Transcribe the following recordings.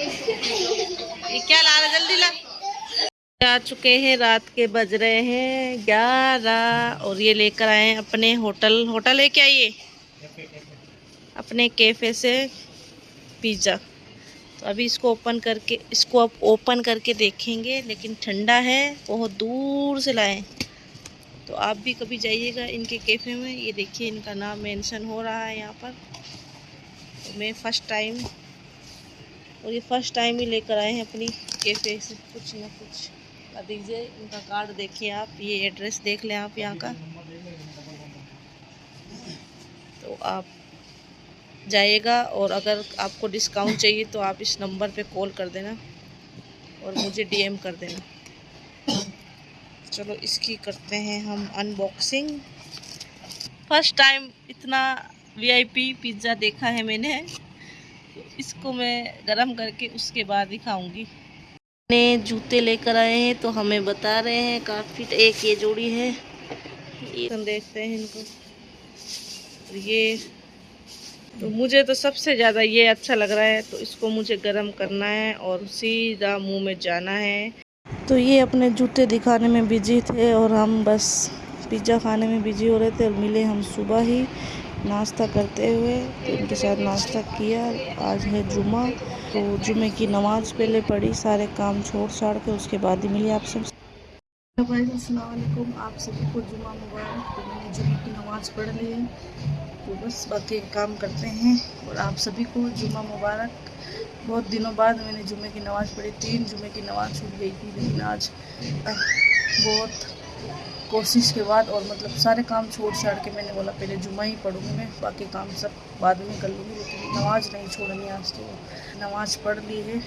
ये क्या ला रहे जल्दी ला। आ चुके हैं, रात के बज रहे हैं, ग्यारह। और ये लेकर आए हैं अपने होटल। होटल है क्या ये? अपने कैफ़े से पिज़्ज़ा। तो अभी इसको ओपन करके, इसको अब ओपन करके देखेंगे, लेकिन ठंडा है, बहुत दूर से लाए तो आप भी कभी जाइएगा इनके कैफ़े में। ये देखिए इनका नाम मेंशन हो रहा है यहाँ पर। तो मैं फ़र्स्ट टाइम और ये फ़र्स्ट टाइम ही लेकर आए हैं अपनी कैफ़े से। कुछ ना कुछ। दीजिए, इनका कार्ड देखिए आप। ये एड्रेस देख लें आप यहाँ का। तो आप जाइएगा और अगर आपको डिस्काउंट चाहिए तो आप इस नंबर पे कॉल कर देना और मुझे डीएम कर देना। चलो, इसकी करते हैं हम अनबॉक्सिंग फ़र्स्ट टाइम इतना वीआईपी पिज़्ज़ा देखा है मैंने। इसको मैं गरम करके उसके बाद ही खाऊँगी ने जूते लेकर आए हैं तो हमें बता रहे हैं काफ़ी एक ये जोड़ी है। ये देखते हैं इनको। ये तो मुझे तो सबसे ज़्यादा ये अच्छा लग रहा है तो इसको मुझे गरम करना है और सीधा मुँह में जाना है। तो ये अपने जूते दिखाने में बिज़ी थे और हम बस पिज़्ज़ा खाने में बिज़ी हो रहे थे और मिले हम सुबह ही। नाश्ता करते हुए तो इनके साथ नाश्ता किया। आज है जुमा तो जुमे की नमाज़ पहले पढ़ी, सारे काम छोड़ छाड़ के उसके बाद ही मिली आप सब। आप सभी को जुमा मुबारक। तो मैंने जुमे की नमाज़ पढ़ ली है। तो बस बाकी काम करते हैं और आप सभी को जुमा मुबारक। बहुत दिनों बाद मैंने जुमे की नमाज़ पढ़ी। तीन जुमे की नमाज़ छूट गई थी, लेकिन आज बहुत कोशिश के बाद और मतलब सारे काम छोड़ छाड़ के मैंने बोला, पहले जुमा ही पढ़ूँगी मैं बाकी काम सब बाद में कर लूँगी, लेकिन नमाज़ नहीं छोड़नी आज तो। नमाज़ पढ़ ली है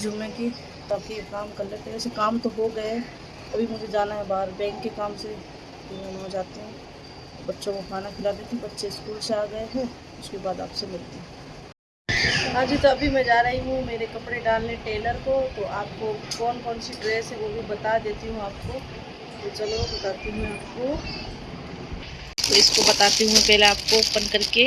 जुमे की, बाकी काम कर लेते हैं। वैसे काम तो हो गए अभी मुझे जाना है बाहर, बैंक के काम से। हो जाते हैं, बच्चों को खाना खिला देती बच्चे स्कूल से आ गए हैं, उसके बाद आपसे मिलती हूँ। हाँ जी तो अभी मैं जा रही हूँ मेरे कपड़े डालने टेलर को तो आपको कौन कौन सी ड्रेस है वो भी बता देती हूँ आपको। तो चलो बताती हूँ आपको। तो इसको बताती हूँ पहले आपको ओपन करके।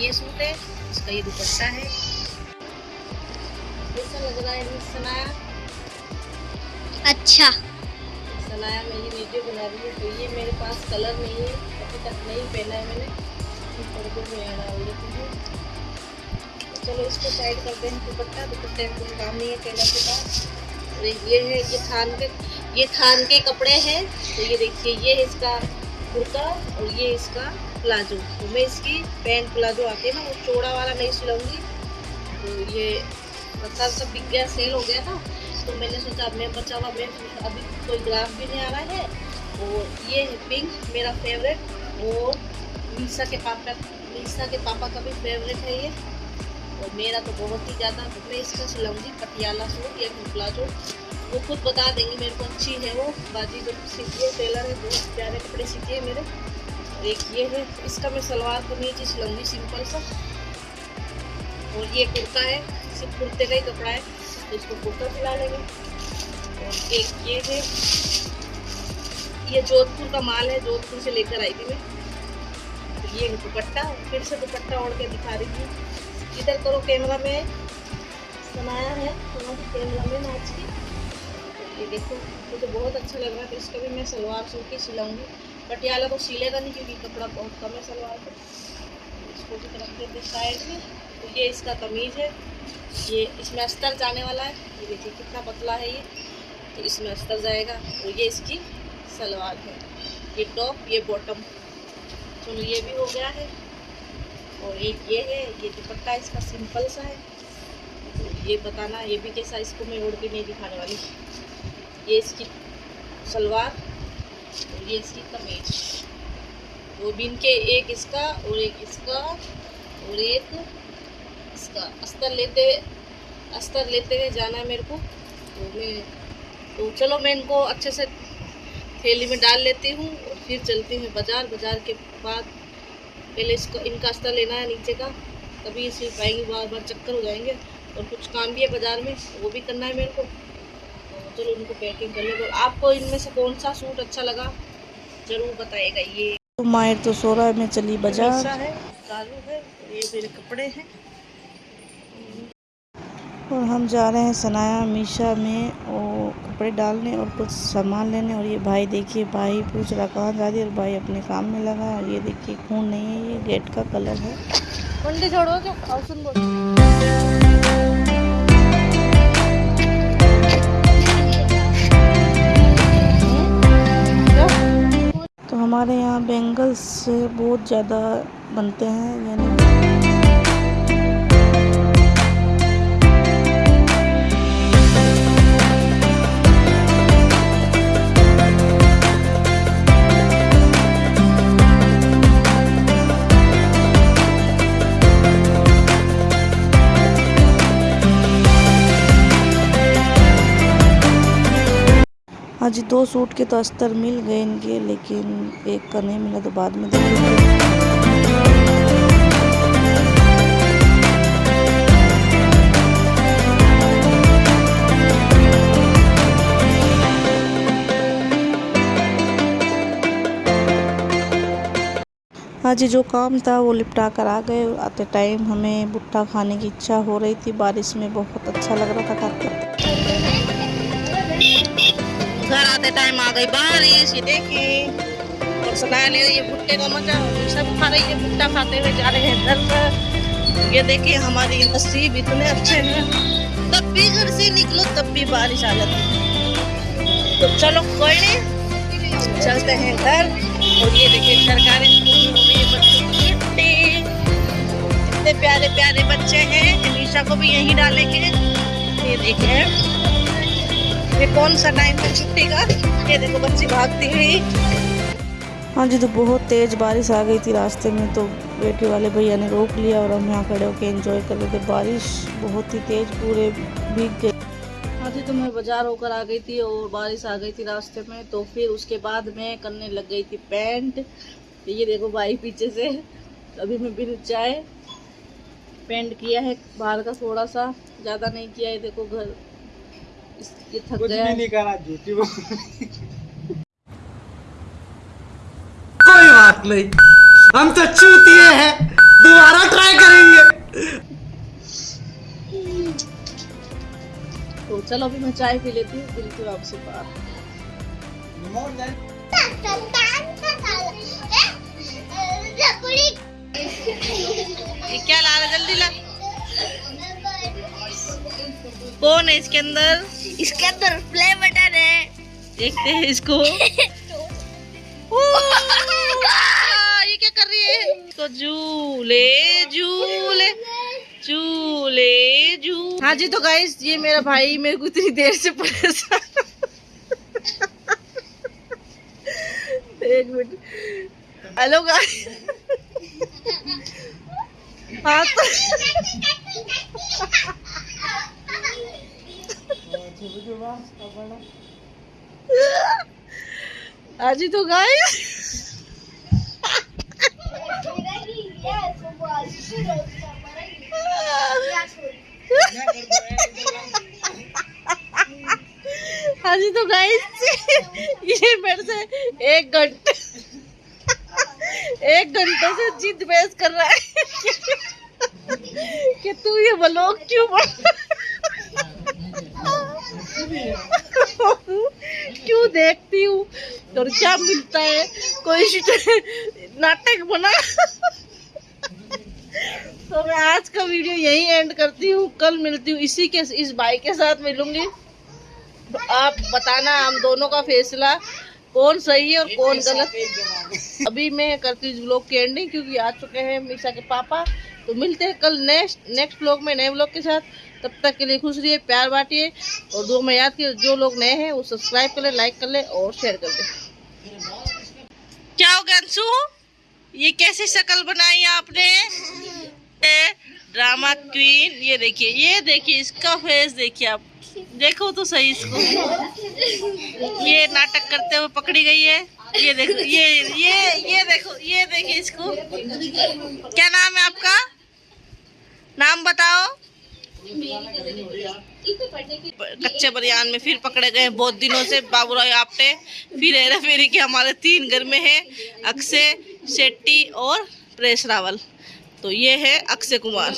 ये सूट है इसका ये दुपट्टा है। कैसा लग रहा है सनाया। अच्छा। सनाया मेरी वीडियो बना रही है तो ये मेरे पास कलर नहीं है अभी तक नहीं पहना है मैंने। पर्दों में यहाँ डाल देती हूँ तो चलो इसको साइड कर दें दुपट्टा। दुपट्टे में कोई काम नहीं है टेलर के पास। और ये है ये थान के ये थान के कपड़े हैं। तो ये देखिए ये है इसका कुर्ता और ये इसका प्लाजो। तो मैं इसकी पैंट प्लाजो आके है ना वो चौड़ा वाला नहीं सिलाऊँगी। तो ये मतलब सब बिक गया सेल हो गया था। तो मैंने सोचा, अब मैं बचा हुआ, मैं अभी कोई ग्राफ भी नहीं आ रहा है। और ये है पिंक, मेरा फेवरेट और मीसा के पापा, मीसा के पापा का भी फेवरेट है ये। और मेरा तो बहुत ही ज़्यादा तो मैं इसका सिलाऊँगी, पटियाला सूट या फिर प्लाजो। वो खुद बता देंगी मेरे को, अच्छी है वो। बाजी जो सीखी है टेलर है, बहुत प्यारे कपड़े सीखे है मेरे। एक ये है, इसका मैं सलवार कमीज ही सिलूँगी सिंपल सा। और ये कुर्ता है, सिर्फ़ कुर्ते का ही कपड़ा है तो इसको कुर्ता सिला लेंगे। और एक ये है, ये जोधपुर का माल है, जोधपुर से लेकर आई थी मैं। तो ये दुपट्टा, फिर से दुपट्टा ओढ़ के दिखा रही थी इधर करो कैमरा में बनाया है कैमरा में नाच की। ये देखो, मुझे तो बहुत अच्छा लग रहा है तो इसका भी मैं सलवार सूट ही सिलाऊँगी। पटियाला को सिलेगा नहीं क्योंकि कपड़ा बहुत कम है सलवार का। इसको भी रख देते साइड में। तो ये इसका कमीज़ है। ये इसमें अस्तर जाने वाला है। ये देखिए कितना पतला है ये। तो इसमें अस्तर जाएगा। और ये इसकी सलवार है। ये टॉप, ये बॉटम। चलो ये भी हो गया है। और एक ये है, ये दुपट्टा इसका सिंपल सा है। तो ये बताना, ये भी कैसा इसको मैं उड़ के नहीं दिखाने वाली। ये इसकी सलवार और ये इसकी कमीज। वो बिन के, एक इसका और एक इसका और एक इसका। अस्तर लेते अस्तर लेते हुए जाना है मेरे को। तो मैं तो चलो मैं इनको अच्छे से थैली में डाल लेती हूँ और फिर चलती हूँ बाज़ार। बाज़ार के बाद पहले इसका, इनका अस्तर लेना है नीचे का। तभी इसे पाएँगे बार बार चक्कर हो जाएँगे। और कुछ काम भी है बाज़ार में, वो भी करना है मेरे को। चलो उनको पैकिंग कर ले। आपको इनमें से कौन सा सूट अच्छा लगा? ज़रूर बताएगा। ये तो मायर तो सो रहा है मैं चली बाज़ार। है? कालू है ये मेरे कपड़े हैं। और हम जा रहे हैं सनाया मीशा में और कपड़े डालने और कुछ सामान लेने। और ये भाई देखिए भाई पूछ रहा कहाँ जा रही और भाई अपने काम में लगा। है और ये देखिए खून नहीं है ये गेट का कलर है। छोड़ो जो यहाँ बेंगल्स बहुत ज़्यादा बनते हैं यानी जी दो सूट के तो अस्तर मिल गए इनके, लेकिन एक का नहीं मिला तो बाद में देखेंगे। हाँ जी जो काम था वो निपटा कर आ गए। आते टाइम हमें भुट्टा खाने की इच्छा हो रही थी। बारिश में बहुत अच्छा लग रहा था खाते घर आते टाइम आ गई बारिश ये देखिए और सुना ले रही भुट्टे का मज़ा सब खा रही है भुट्टा खाते हुए जा रहे हैं घर पर। ये देखिए, हमारी नसीब इतने अच्छे हैं। तब भी घर से निकलो, तब भी बारिश आ जाती है। तो चलो, कोई नहीं। चलते हैं घर। और ये देखिए, सरकारी स्कूल हो गई छुट्टी। इतने प्यारे प्यारे बच्चे हैं। अमीशा को भी यहीं डालेंगे। ये देखिए। ये कौन सा टाइम है छुट्टी का ये देखो बच्ची भागती हुई। हाँ जी तो बहुत तेज़ बारिश आ गई थी रास्ते में तो बेटे वाले भैया ने रोक लिया और हम यहाँ खड़े होकर एंजॉय कर रहे थे। बारिश बहुत ही तेज़ पूरे भीग गए हाँ जी तो मैं बाज़ार होकर आ गई थी और बारिश आ गई थी रास्ते में तो फिर उसके बाद मैं करने लग गई थी पैंट। ये देखो भाई पीछे से अभी मैं बिन चाय पेंट किया है बाहर का थोड़ा सा ज़्यादा नहीं किया है देखो घर। ये थक कुछ गया। भी नहीं करा झूठी कोई बात नहीं। हम तो चूतिए हैं। दोबारा ट्राई करेंगे। तो चलो अभी मैं चाय पी लेती हूँ बिल्कुल आपसे बात क्या ला रहा जल्दी ला। कौन है इसके अंदर? इसके अंदर प्ले बटन है। देखते हैं इसको। ये क्या कर रही है? इसको झूले झूले झूले झू हाँ जी तो गाइस ये मेरा भाई मेरे को इतनी देर से परेशान एक मिनट। हेलो गाइस हाँ तो हाँ जी तो गाइस हाँ। जी तो गाइस ये मेरे से एक घंटे एक घंटे से जिद बहस कर रहा है। कि तू ये ब्लॉग क्यों बना क्यों देखती हूँ? और क्या मिलता है? कोई नाटक बना? तो मैं आज का वीडियो यही एंड करती हूँ। कल मिलती हूँ। इसी के इस भाई के साथ मिलूँगी। तो आप बताना हम दोनों का फैसला। कौन सही है और कौन गलत? अभी मैं करती हूँ ब्लॉग की एंडिंग क्योंकि आ चुके हैं मीशा के पापा। तो मिलते हैं कल नेक्स्ट नेक्स्ट ब्लॉग में नए ब्लॉग के साथ। तब तक के लिए खुश रहिए, प्यार बांटिए और दो में याद किए जो लोग नए हैं वो सब्सक्राइब कर ले लाइक कर ले और शेयर कर दे। क्या हो अंशु? ये कैसी शक्ल बनाई आपने? ड्रामा क्वीन ये देखिए ये देखिए, इसका फेस देखिए आप। देखो तो सही इसको। ये नाटक करते हुए पकड़ी गई है। ये देखो, ये ये ये देखो, ये देखिए इसको। क्या नाम है आपका? नाम बताओ। कच्चे बरियान में फिर पकड़े गए बहुत दिनों से बाबूराव आपटे। फिर हेरा फेरी के हमारे तीन घर में है अक्षय शेट्टी और प्रेस रावल। तो ये है अक्षय कुमार।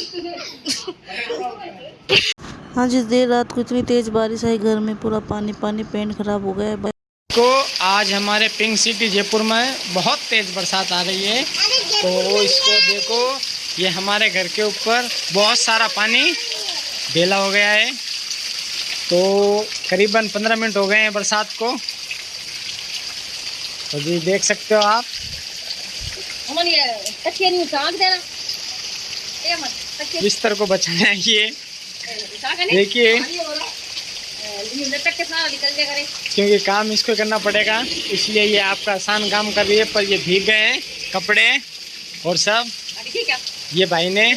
हाँ जिस देर रात को इतनी तेज बारिश आई घर में पूरा पानी पानी पेंट खराब हो गया। है को आज हमारे पिंक सिटी जयपुर में बहुत तेज़ बरसात आ रही है। तो इसको देखो ये हमारे घर के ऊपर बहुत सारा पानी ढेला हो गया है। तो करीबन पंद्रह मिनट हो गए हैं बरसात को। तो जी देख सकते हो आप। बिस्तर को बचाना है ये। देखिए। क्योंकि काम इसको करना पड़ेगा इसलिए ये आपका आसान काम कर रही है पर ये भीग गए हैं कपड़े और सब। ये भाई ने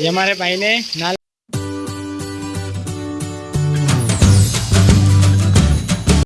ये हमारे भाई ने नाल